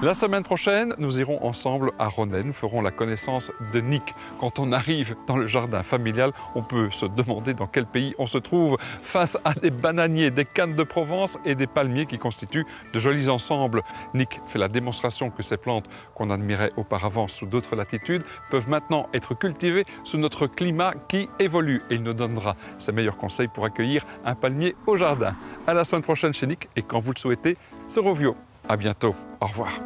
La semaine prochaine, nous irons ensemble à Ronet. Nous ferons la connaissance de Nick. Quand on arrive dans le jardin familial, on peut se demander dans quel pays on se trouve face à des bananiers, des cannes de Provence et des palmiers qui constituent de jolis ensembles. Nick fait la démonstration que ces plantes qu'on admirait auparavant sous d'autres latitudes peuvent maintenant être cultivées sous notre climat qui évolue et il nous donnera ses meilleurs conseils pour accueillir un palmier au jardin. À la semaine prochaine chez Nick et quand vous le souhaitez, sur Rovio. À bientôt. Au revoir.